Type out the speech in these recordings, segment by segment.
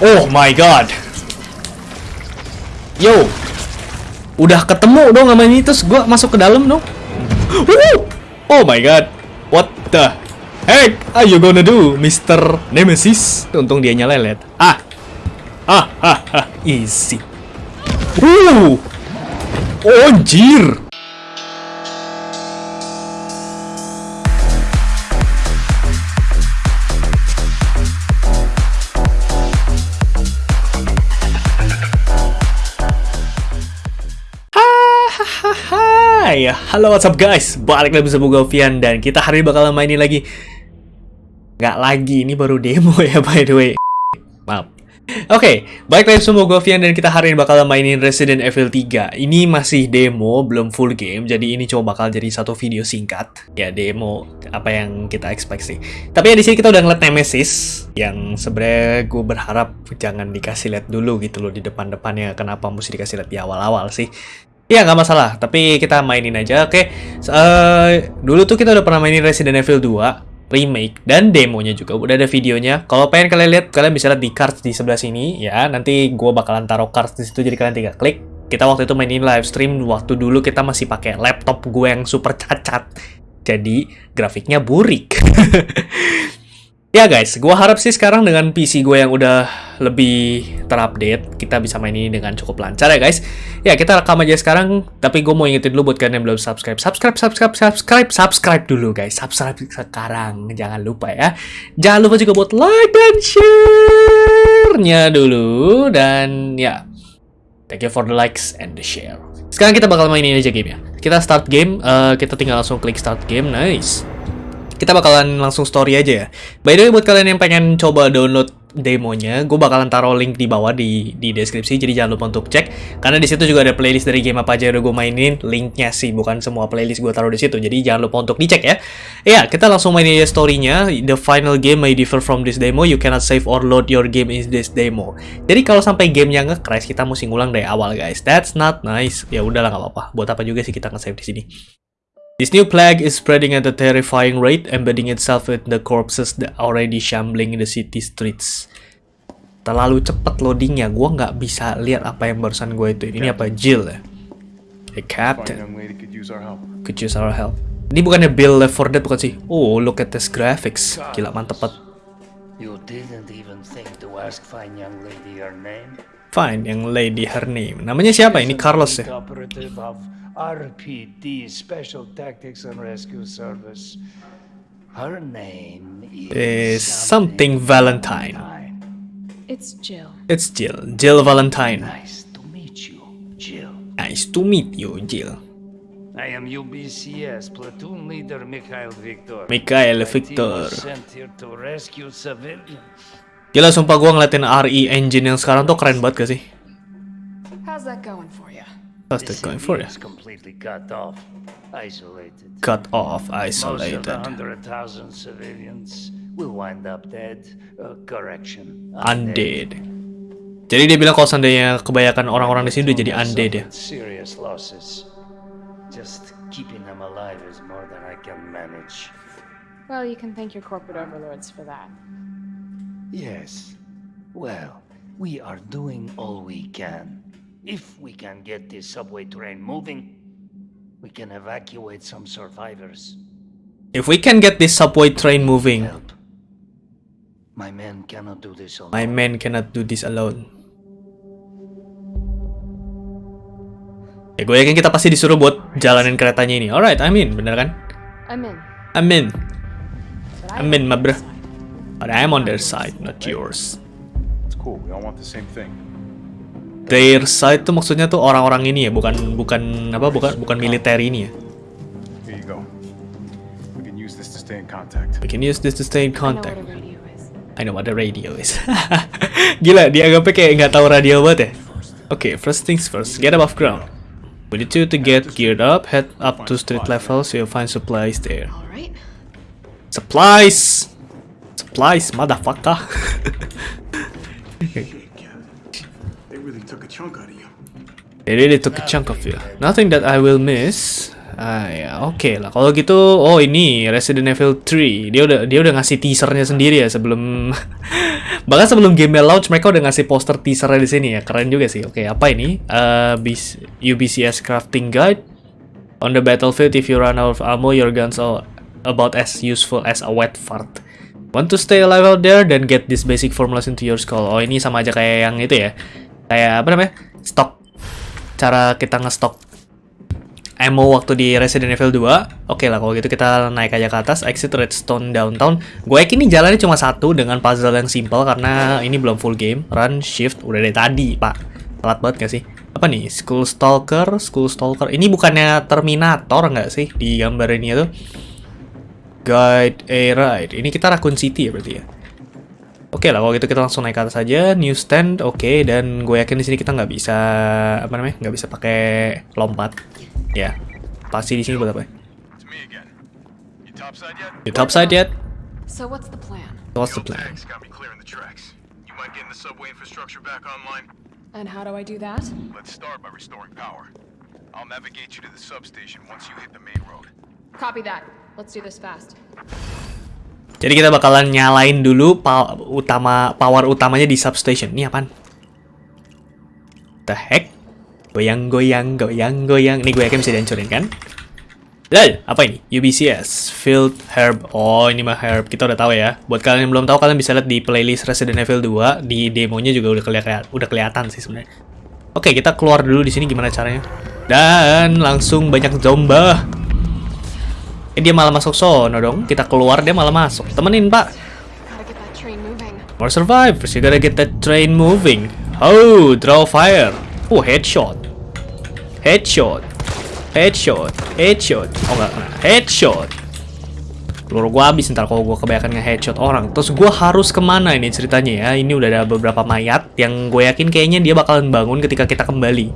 Oh my god. Yo. Udah ketemu dong sama ini terus gua masuk ke dalam dong. Woo! Oh my god. What the heck are you gonna do, Mr. Nemesis? Untung dia nyalelet. Ah. Ah, ah, ah. Easy. Uh. Oh, anjir. Hai, halo what's up guys? Balik lagi bersama gue Vian Dan kita hari ini bakal mainin lagi. Nggak lagi, ini baru demo ya by the way. Maaf. Oke, okay, balik lagi gue Vian Dan kita hari ini bakal mainin Resident Evil 3 Ini masih demo, belum full game Jadi ini cuma bakal jadi satu video singkat. Ya demo, apa yang kita expect sih. Tapi ya di sini kita udah ngeliat Nemesis Yang sebenarnya gue berharap Jangan dikasih lihat dulu gitu loh Di depan-depannya Kenapa mesti dikasih lihat di awal-awal sih Ya nggak masalah, tapi kita mainin aja. Oke, uh, dulu tuh kita udah pernah mainin Resident Evil 2 remake dan demonya juga udah ada videonya. Kalau pengen kalian lihat, kalian bisa lihat di cards di sebelah sini ya. Nanti gue bakalan taruh cards di situ jadi kalian tinggal klik. Kita waktu itu mainin live stream waktu dulu kita masih pakai laptop gue yang super cacat. Jadi grafiknya burik. Ya guys, gue harap sih sekarang dengan PC gue yang udah lebih terupdate, kita bisa main ini dengan cukup lancar ya guys. Ya kita rekam aja sekarang, tapi gue mau ingetin dulu buat kalian yang belum subscribe, subscribe, subscribe, subscribe, subscribe dulu guys, subscribe sekarang, jangan lupa ya. Jangan lupa juga buat like dan share-nya dulu, dan ya, thank you for the likes and the share. Sekarang kita bakal mainin aja game ya. Kita start game, uh, kita tinggal langsung klik start game, nice kita bakalan langsung story aja ya. By the way, buat kalian yang pengen coba download demonya, gue bakalan taruh link di bawah di di deskripsi, jadi jangan lupa untuk cek. Karena di situ juga ada playlist dari game apa aja yang udah gue mainin, linknya sih, bukan semua playlist gue taruh di situ. Jadi jangan lupa untuk dicek ya. Ya, kita langsung mainin aja storynya. The final game may differ from this demo. You cannot save or load your game in this demo. Jadi kalau sampai gamenya nge-crash, kita mesti ngulang dari awal guys. That's not nice. Ya udahlah nggak apa-apa. Buat apa juga sih kita nge-save di sini. This new plague is spreading at a terrifying rate, embedding itself in the corpses that already shambling in the city streets. Terlalu cepat loadingnya, gue nggak bisa lihat apa yang barusan gue itu. Ini apa Jill ya? Hey Captain, could use our help. Ini bukannya Bill Left 4 Dead bukan sih? Oh, look at this graphics. Gila mantep banget. You didn't even think to ask fine young lady her name? Fine young lady her name. Namanya siapa? Ini Carlos ya. RPD Special Tactics and Rescue Service. Her name is, is something Valentine. Valentine. It's Jill. It's Jill. Jill Valentine. Nice to meet you, Jill. Nice to meet you, Jill. I am UBCS platoon leader Mikhail Victor. Mikhail Victor. Sent here to rescue civilians. Gila sumpah gua ngeliatin RE engine yang sekarang tuh keren banget gak sih? How's that going for you? How's that going for you? completely cut off, isolated. Cut off, isolated. Most of the 100,000 civilians will wind up dead. Uh, correction. Undead. undead. Jadi dia bilang kalau seandainya kebanyakan orang-orang di sini udah jadi undead ya. Serious losses. Just keeping them alive is more than I can manage. Well, you can thank your corporate overlords for that. Yes. Well, we are doing all we can. If we can get this subway train moving, we can evacuate some survivors. If we can get this subway train moving. Help. My men cannot do this alone. My men cannot do this alone. Ya gue yakin kita pasti disuruh buat jalanin keretanya ini. Alright, I'm in, bener kan? I'm in. I'm in. I'm in, my bro. But I'm on their side, not yours. It's cool. We all want the same thing. Their side tuh maksudnya tuh orang-orang ini ya, bukan bukan apa bukan bukan militer ini ya. We can use this to stay in contact. We can use this to stay in contact. I know what the radio is. Gila, dianggapnya kayak nggak tahu radio banget ya. Okay, first things first, get above ground. We need you to get geared up, head up to street level so you'll find supplies there. Supplies! Supplies, motherfucker! chunk out of you. They really took a chunk of you. Nothing that I will miss. Ah ya, oke okay lah. Kalau gitu, oh ini Resident Evil 3. Dia udah dia udah ngasih teasernya sendiri ya sebelum Bahkan sebelum game launch mereka udah ngasih poster teaser di sini ya. Keren juga sih. Oke, apa ini? Uh, UBCS crafting guide. On the battlefield, if you run out of ammo, your guns are about as useful as a wet fart. Want to stay alive out there? Then get this basic formulas into your skull. Oh, ini sama aja kayak yang itu ya. Kayak apa namanya? Stok. Cara kita ngestok ammo waktu di Resident Evil 2. Oke lah, kalau gitu kita naik aja ke atas, exit Redstone Downtown. Gue yakin ini jalannya cuma satu dengan puzzle yang simple karena ini belum full game. Run, shift, udah dari tadi, pak. Telat banget gak sih? apa nih School Stalker School Stalker ini bukannya Terminator nggak sih di gambar ini tuh Guide a Ride ini kita Raccoon City ya berarti ya Oke okay lah kalau gitu kita langsung naik ke atas aja new stand oke okay, dan gue yakin di sini kita nggak bisa apa namanya nggak bisa pakai lompat ya pasti di sini buat apa You topside yet? So what's the plan? What's the plan? And how do I do that? Let's start by restoring power. I'll navigate you to the substation once you hit the main road. Copy that. Let's do this fast. Jadi kita bakalan nyalain dulu pa utama power utamanya di substation. Ini apaan? The heck? Goyang, goyang, goyang, goyang. Ini gue yakin bisa dihancurin kan? Lel, apa ini? UBCS, Field Herb. Oh, ini mah Herb. Kita udah tahu ya. Buat kalian yang belum tahu, kalian bisa lihat di playlist Resident Evil 2. Di demonya juga udah kelihatan, udah kelihatan sih sebenarnya. Oke, kita keluar dulu di sini gimana caranya. Dan langsung banyak zomba. Eh, dia malah masuk sono dong. Kita keluar, dia malah masuk. Temenin, Pak. More survivors. You gotta get that train moving. Oh, draw fire. Oh, headshot. Headshot. Headshot, headshot. Oh enggak, headshot. Peluru gua habis ntar kalau gua kebanyakan nge-headshot orang. Terus gua harus ke mana ini ceritanya ya? Ini udah ada beberapa mayat yang gue yakin kayaknya dia bakalan bangun ketika kita kembali.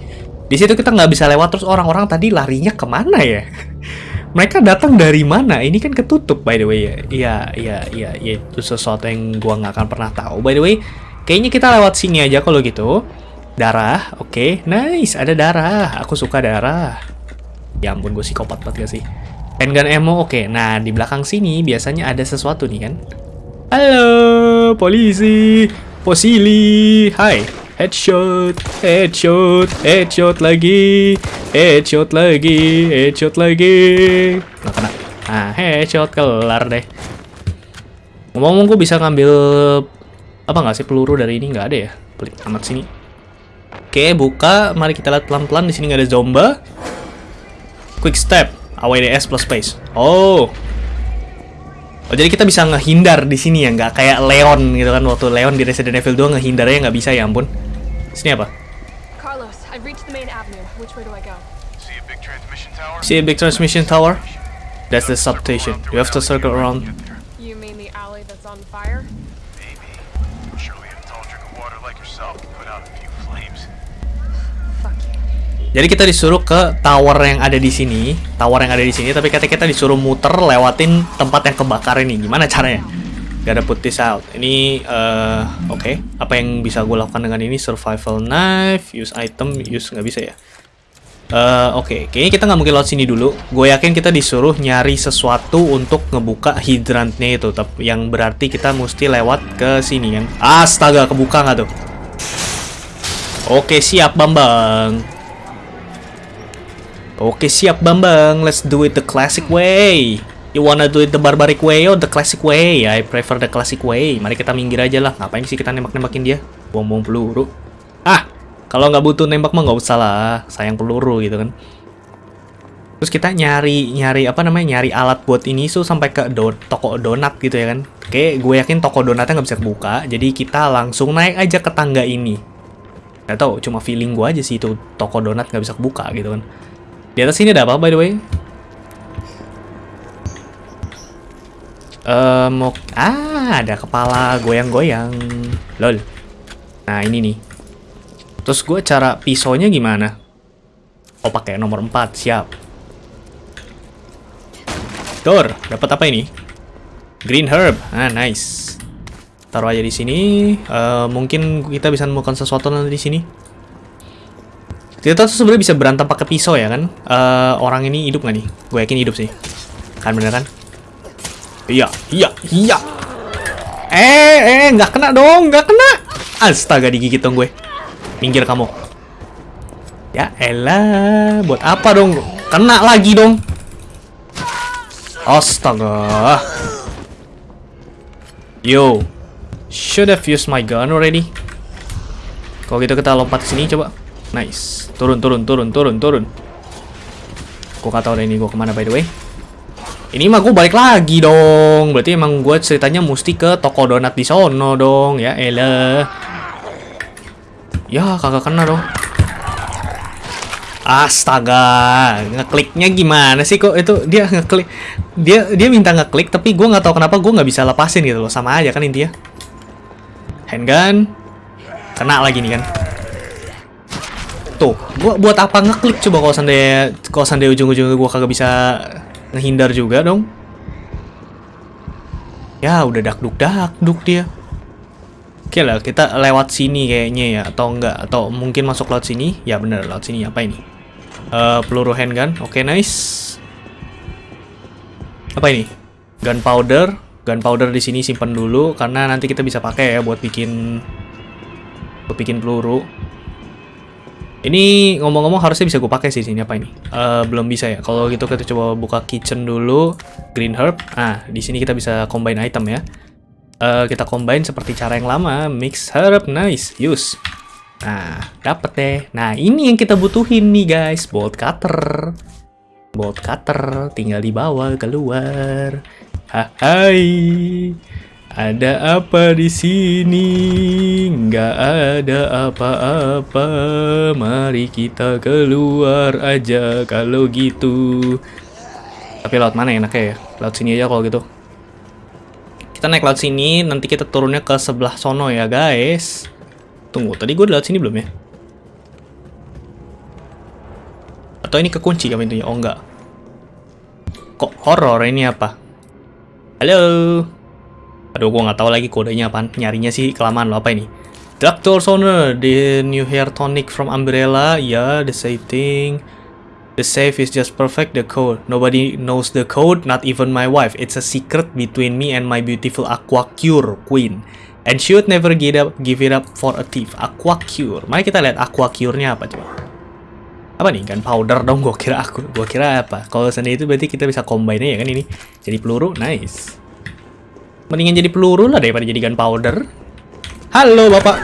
Di situ kita nggak bisa lewat terus orang-orang tadi larinya ke mana ya? Mereka datang dari mana? Ini kan ketutup by the way ya. Iya, iya, iya, iya. Itu sesuatu yang gua nggak akan pernah tahu. By the way, kayaknya kita lewat sini aja kalau gitu. Darah, oke, okay. nice, ada darah. Aku suka darah. Ya ampun, gue psikopat banget gak sih? Handgun ammo, oke. Nah, di belakang sini biasanya ada sesuatu nih kan. Halo, polisi. Posili. Hai. Headshot, headshot, headshot lagi. Headshot lagi, headshot lagi. Nggak kena. Nah, headshot kelar deh. Ngomong-ngomong, gue bisa ngambil apa nggak sih peluru dari ini? Nggak ada ya? Pelik amat sini. Oke, buka. Mari kita lihat pelan-pelan. Di sini nggak ada zomba. Quick step, AWDS plus space. Oh. Oh, jadi kita bisa ngehindar di sini ya, nggak kayak Leon gitu kan waktu Leon di Resident Evil 2 ngehindarnya nggak bisa ya ampun. Sini apa? Carlos, I've reached the main avenue. Which way do I go? See a big transmission tower? See a big transmission tower? That's the substation. You have to circle around. You mean the alley that's on fire? Maybe. Surely a tall drink of water like yourself can put out a few flames. Jadi kita disuruh ke tower yang ada di sini, tower yang ada di sini, tapi kata kita disuruh muter lewatin tempat yang kebakar ini. Gimana caranya? Gak ada put this out. Ini, uh, oke. Okay. Apa yang bisa gue lakukan dengan ini? Survival knife, use item, use nggak bisa ya. Uh, oke, okay. kayaknya kita nggak mungkin lewat sini dulu. Gue yakin kita disuruh nyari sesuatu untuk ngebuka hydrantnya itu, tapi yang berarti kita mesti lewat ke sini kan. Astaga, kebuka nggak tuh? Oke, siap Bambang. Oke siap Bambang, let's do it the classic way. You wanna do it the barbaric way or the classic way? I prefer the classic way. Mari kita minggir aja lah. Ngapain sih kita nembak-nembakin dia? Buang-buang peluru. Ah, kalau nggak butuh nembak mah nggak usah lah. Sayang peluru gitu kan. Terus kita nyari nyari apa namanya nyari alat buat ini so sampai ke do toko donat gitu ya kan. Oke, gue yakin toko donatnya nggak bisa kebuka. Jadi kita langsung naik aja ke tangga ini. Gak tau, cuma feeling gue aja sih itu toko donat nggak bisa kebuka gitu kan. Di atas sini ada apa by the way? Um, ah, ada kepala goyang-goyang. Lol. Nah, ini nih. Terus gue cara pisaunya gimana? Oh, pakai nomor 4. Siap. Door, dapat apa ini? Green herb. Ah, nice. Taruh aja di sini. Uh, mungkin kita bisa menemukan sesuatu nanti di sini. Kita tuh sebenarnya bisa berantem pakai pisau ya kan? Uh, orang ini hidup nggak nih? Gue yakin hidup sih. Kan bener kan? Iya, iya, iya. Eh, eh, nggak kena dong, nggak kena. Astaga, digigit dong gue. Minggir kamu. Ya elah, buat apa dong? Kena lagi dong. Astaga. Yo, should have used my gun already. Kalau gitu kita lompat sini coba. Nice. Turun, turun, turun, turun, turun. Gue gak tau ini gue ke mana by the way. Ini mah gue balik lagi dong. Berarti emang gue ceritanya mesti ke toko donat di sono dong. Ya elah. Ya kagak kena dong. Astaga, ngekliknya gimana sih kok itu? Dia ngeklik dia dia minta ngeklik tapi gue nggak tahu kenapa gue nggak bisa lepasin gitu loh. Sama aja kan intinya. Handgun. Kena lagi nih kan. Tuh gua buat apa ngeklik? Coba kalau seandainya kalau seandainya ujung-ujungnya gue kagak bisa ngehindar juga dong. Ya udah dakduk dakduk dia oke lah kita lewat sini kayaknya ya atau enggak? Atau mungkin masuk lewat sini? Ya bener lewat sini. Apa ini? Eh, peluru handgun. Oke nice. Apa ini? Gunpowder. Gunpowder di sini simpan dulu karena nanti kita bisa pakai ya buat bikin buat bikin peluru. Ini ngomong-ngomong harusnya bisa gue pakai sih sini apa ini? Eh, belum bisa ya. Kalau gitu kita coba buka kitchen dulu, green herb. Ah, di sini kita bisa combine item ya. Eh, kita combine seperti cara yang lama, mix herb, nice, use. Nah, dapet deh. Nah, ini yang kita butuhin nih guys, bolt cutter. Bolt cutter tinggal dibawa keluar. Hai. Ada apa di sini? Nggak ada apa-apa. Mari kita keluar aja kalau gitu. Tapi laut mana enaknya ya? Laut sini aja kalau gitu. Kita naik laut sini, nanti kita turunnya ke sebelah sono ya guys. Tunggu, tadi gue di laut sini belum ya? Atau ini kekunci kami pintunya? Oh enggak. Kok horor ini apa? Halo. Aduh, gue nggak tahu lagi kodenya apaan. Nyarinya sih kelamaan lo apa ini? Doctor Soner, the new hair tonic from Umbrella. Ya, the same thing. The safe is just perfect. The code. Nobody knows the code, not even my wife. It's a secret between me and my beautiful Aqua Cure Queen. And she would never give, up, give it up for a thief. Aqua Cure. Mari kita lihat Aqua Cure-nya apa coba. Apa nih? Gunpowder dong. Gue kira aku. Gue kira apa? Kalau sendiri itu berarti kita bisa combine ya kan ini. Jadi peluru. Nice. Mendingan jadi peluru lah daripada jadi gunpowder. Halo bapak.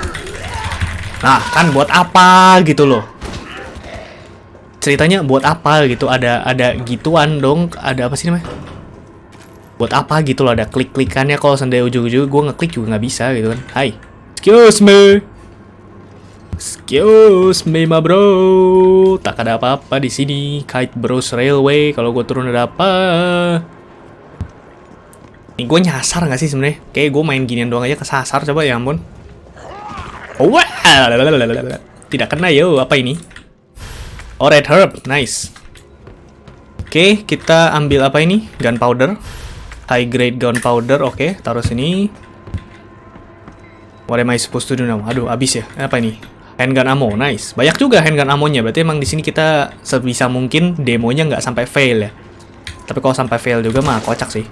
Nah kan buat apa gitu loh. Ceritanya buat apa gitu. Ada ada gituan dong. Ada apa sih namanya? Buat apa gitu loh. Ada klik-klikannya kalau seandainya ujung-ujung gue ngeklik juga nggak bisa gitu kan. Hai. Excuse me. Excuse me, ma bro. Tak ada apa-apa di sini. Kite Bros Railway. Kalau gue turun ada apa? Nih gue nyasar nggak sih sebenarnya? Kayak gue main ginian doang aja kesasar coba ya ampun. Wah. Tidak kena yo. Apa ini? Oh, red herb. Nice. Oke, kita ambil apa ini? Gunpowder. High grade gunpowder. Oke, taruh sini. What am I supposed to do now? Aduh, abis ya. Apa ini? Handgun ammo. Nice. Banyak juga handgun ammonya. Berarti emang di sini kita sebisa mungkin demonya nggak sampai fail ya. Tapi kalau sampai fail juga mah kocak sih.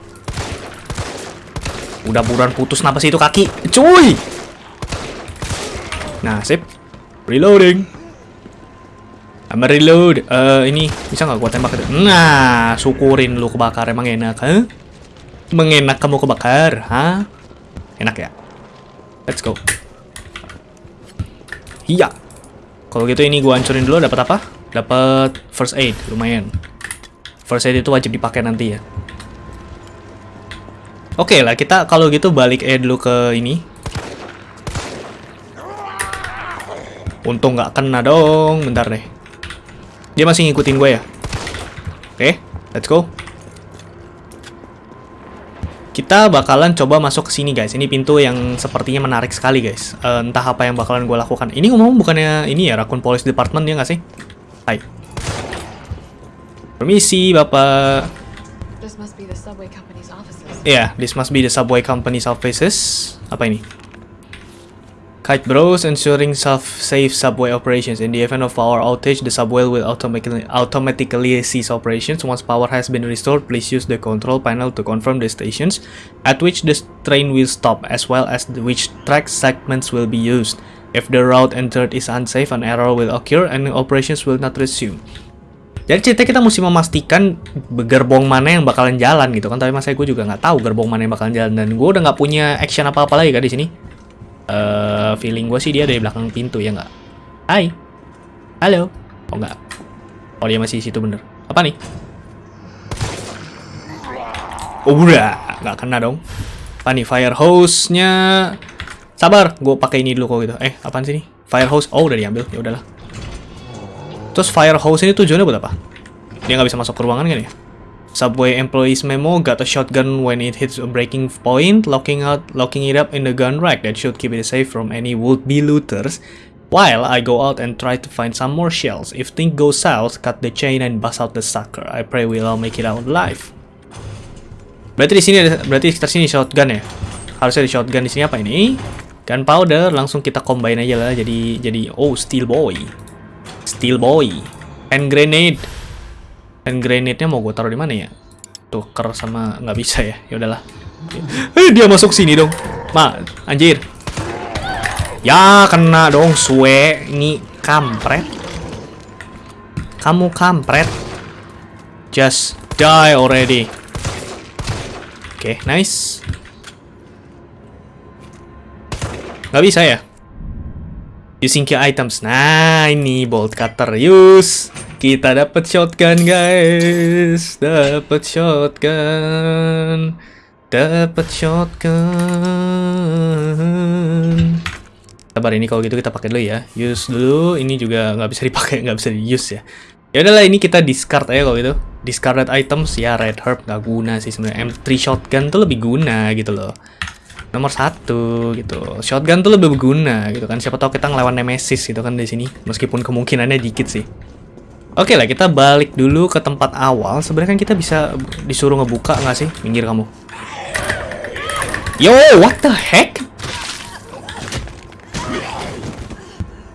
Udah buruan putus kenapa sih itu kaki? Cuy! Nah, sip. Reloading. I'm reload. Eh, ini bisa nggak gua tembak? Nah, syukurin lu kebakar emang enak, ha? Mengenak kamu kebakar, ha? Enak ya? Let's go. Iya. Kalau gitu ini gua hancurin dulu dapat apa? Dapat first aid, lumayan. First aid itu wajib dipakai nanti ya. Oke lah, kita kalau gitu balik aja dulu ke ini. Untung nggak kena dong. Bentar deh. Dia masih ngikutin gue ya. Oke, let's go. Kita bakalan coba masuk ke sini guys. Ini pintu yang sepertinya menarik sekali guys. Eh, entah apa yang bakalan gue lakukan. Ini ngomong bukannya ini ya Raccoon Police Department ya nggak sih? Hai. Permisi bapak. Offices. Yeah, this must be the subway company's offices. Apa ini? Kite Bros ensuring safe subway operations. In the event of power outage, the subway will automatically automatically cease operations. Once power has been restored, please use the control panel to confirm the stations at which the train will stop, as well as which track segments will be used. If the route entered is unsafe, an error will occur and operations will not resume. Jadi cerita kita mesti memastikan gerbong mana yang bakalan jalan gitu kan. Tapi masa gue juga nggak tahu gerbong mana yang bakalan jalan dan gue udah nggak punya action apa-apa lagi kan di sini. Eh, feeling gue sih dia dari belakang pintu ya nggak? Hai, halo. Oh nggak. Oh dia masih di situ bener. Apa nih? Oh udah, nggak kena dong. Apa nih fire hose-nya? Sabar, gue pakai ini dulu kok gitu. Eh, apaan sih nih? Fire hose. Oh udah diambil, ya udahlah. Terus fire hose ini tujuannya buat apa? Dia nggak bisa masuk ke ruangan kan ya? Subway employees memo got a shotgun when it hits a breaking point, locking out, locking it up in the gun rack that should keep it safe from any would-be looters. While I go out and try to find some more shells. If things go south, cut the chain and bust out the sucker. I pray we'll all make it out alive. Berarti di sini berarti sekitar sini shotgun ya? Harusnya di shotgun di sini apa ini? Gunpowder, langsung kita combine aja lah. Jadi jadi oh steel boy, steel boy, and grenade. And grenade-nya mau gue taruh di mana ya? Tuker sama nggak bisa ya? Ya udahlah. Eh, dia masuk sini dong. Ma, anjir. Ya, kena dong, suwe. Ini kampret. Kamu kampret. Just die already. Oke, nice. Nggak bisa ya? Using key items. Nah, ini bolt cutter. Use. Kita dapat shotgun, guys. Dapat shotgun. Dapat shotgun. Sabar ini kalau gitu kita pakai dulu ya. Use dulu. Ini juga nggak bisa dipakai, nggak bisa di use ya. Ya udahlah ini kita discard aja kalau gitu. Discarded items ya red herb nggak guna sih sebenarnya. M3 shotgun tuh lebih guna gitu loh nomor satu gitu shotgun tuh lebih berguna gitu kan siapa tahu kita ngelawan nemesis gitu kan di sini meskipun kemungkinannya dikit sih oke lah kita balik dulu ke tempat awal. Sebenarnya kan kita bisa disuruh ngebuka nggak sih minggir kamu? Yo what the heck?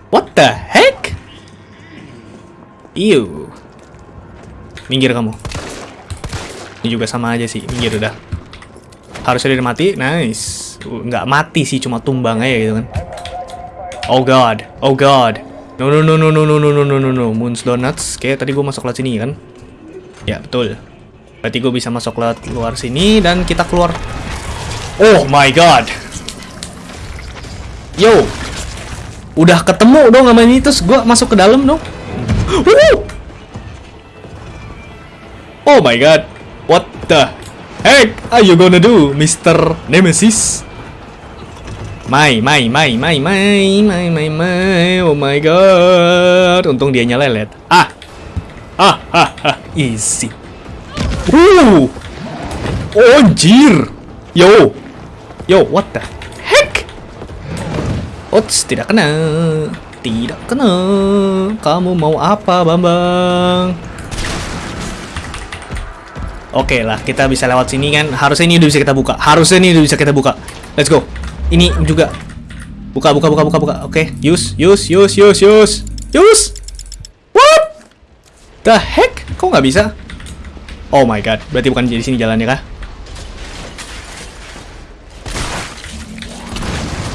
What the heck? Ew. minggir kamu. Ini juga sama aja sih minggir udah. Harusnya dia mati nice. Nggak mati sih cuma tumbang aja gitu kan. Oh god oh god no no no no no no no no no no no. Moons donuts. Kayak tadi gue masuk lewat sini kan? Ya betul. Berarti gue bisa masuk lewat luar sini dan kita keluar. Oh my god. Yo. Udah ketemu dong sama ini terus gue masuk ke dalam dong. Oh my god. What the heck are you gonna do Mr. Nemesis Mai, mai, mai, mai, mai, mai, mai, mai, oh my god. Untung dia lelet. Ah, ah, ah, ah, easy. Uh, oh, anjir. Yo, yo, what the heck? Ots, tidak kena, tidak kena. Kamu mau apa, Bambang? Oke lah, kita bisa lewat sini kan. Harusnya ini udah bisa kita buka. Harusnya ini udah bisa kita buka. Let's go. Ini juga. Buka, buka, buka, buka, buka. Oke, okay. use, use, use, use, use. Use. What? The heck? Kok nggak bisa? Oh my god. Berarti bukan di sini jalannya kah?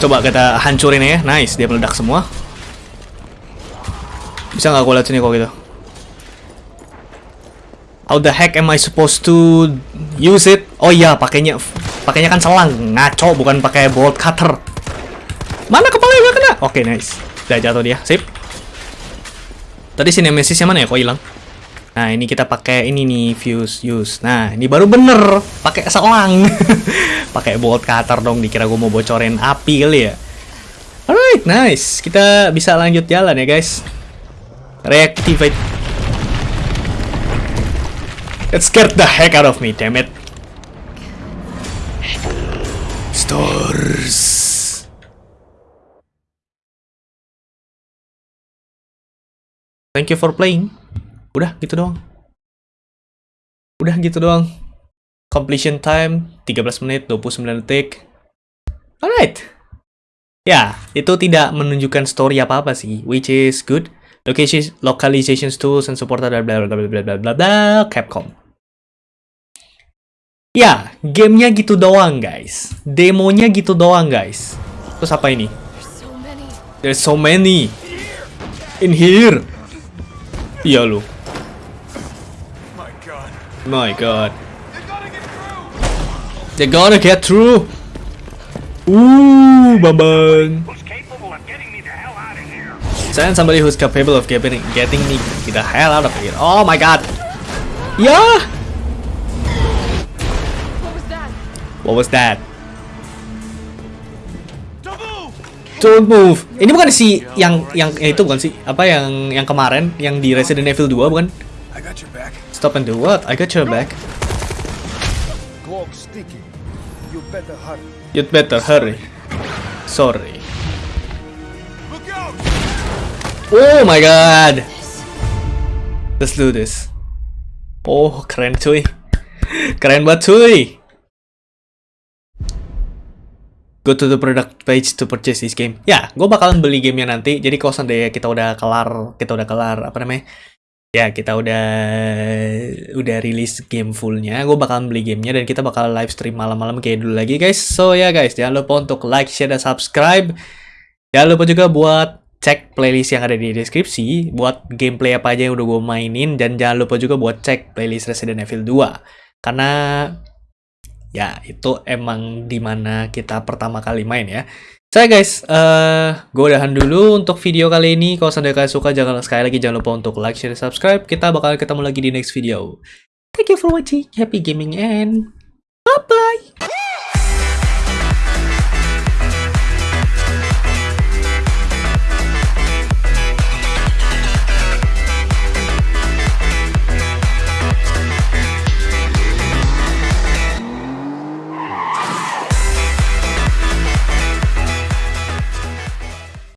Coba kita hancurin ya. Nice, dia meledak semua. Bisa nggak gue lihat sini kok gitu? How the heck am I supposed to use it? Oh iya, pakainya pakainya kan selang, ngaco bukan pakai bolt cutter. Mana kepala yang kena? Oke, okay, nice. Udah jatuh dia. Sip. Tadi si Nemesisnya mana ya? Kok hilang? Nah, ini kita pakai ini nih, fuse use. Nah, ini baru bener pakai selang. pakai bolt cutter dong, dikira gue mau bocorin api kali ya. Alright, nice. Kita bisa lanjut jalan ya, guys. Reactivate. It scared the heck out of me, damn it. Monsters. Thank you for playing. Udah gitu doang. Udah gitu doang. Completion time 13 menit 29 detik. Alright. Ya, itu tidak menunjukkan story apa-apa sih, which is good. Location localization tools and support bla bla bla bla bla bla bla Capcom. Ya, gamenya gitu doang guys. Demonya gitu doang guys. Terus apa ini? There's so many. In here. Iya lu. My god. They're gonna get through! Ooh, here. Send somebody who's capable of getting getting me the hell out of here. Oh my god. Yeah. What was that? Don't move! Don't move. Ini bukan si yang yang ya itu bukan sih apa yang yang kemarin yang di Resident Evil 2 bukan? Stop and do what? I got your back. Clock sticky. You better hurry. You'd better hurry. Sorry. Oh my god. Let's do this. Oh, keren cuy. Keren banget cuy. Go to the product page to purchase this game. Ya, gue bakalan beli gamenya nanti. Jadi kalau seandainya kita udah kelar, kita udah kelar apa namanya? Ya, kita udah udah rilis game fullnya. Gue bakalan beli gamenya dan kita bakal live stream malam-malam kayak dulu lagi guys. So ya guys, jangan lupa untuk like, share, dan subscribe. Jangan lupa juga buat cek playlist yang ada di deskripsi buat gameplay apa aja yang udah gue mainin dan jangan lupa juga buat cek playlist Resident Evil 2 karena ya itu emang di mana kita pertama kali main ya. Saya guys, eh gue udahan dulu untuk video kali ini. Kalau seandainya kalian suka, jangan sekali lagi jangan lupa untuk like, share, subscribe. Kita bakal ketemu lagi di next video. Thank you for watching. Happy gaming and bye bye.